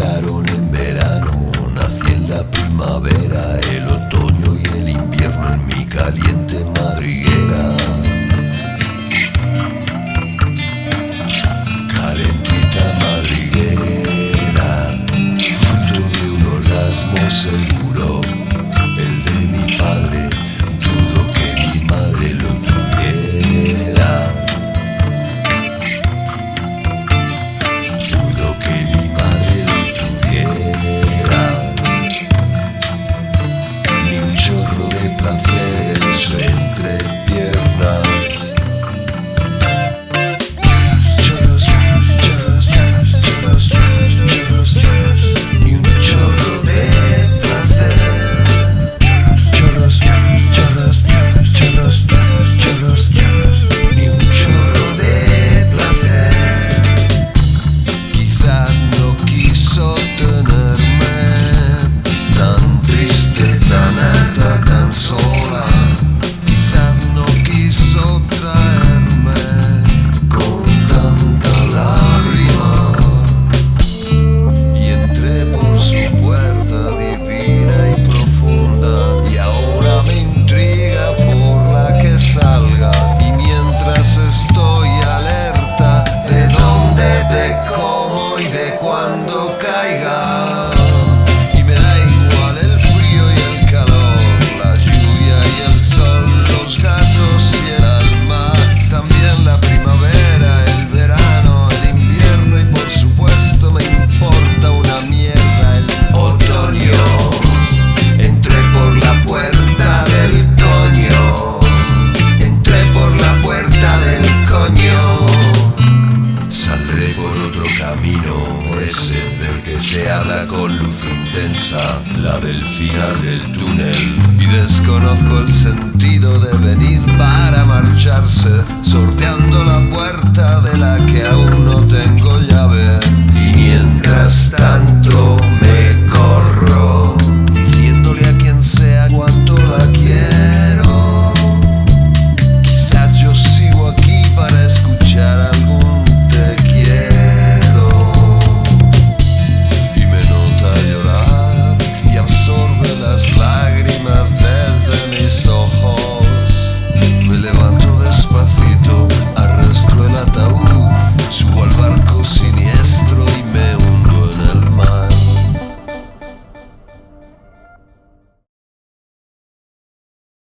en verano, nací en la primavera, el otoño y el invierno en mi caliente madriguera. Calentita madriguera, fruto de un orgasmo seguro. se habla con luz intensa, la del final del túnel. Y desconozco el sentido de venir para marcharse,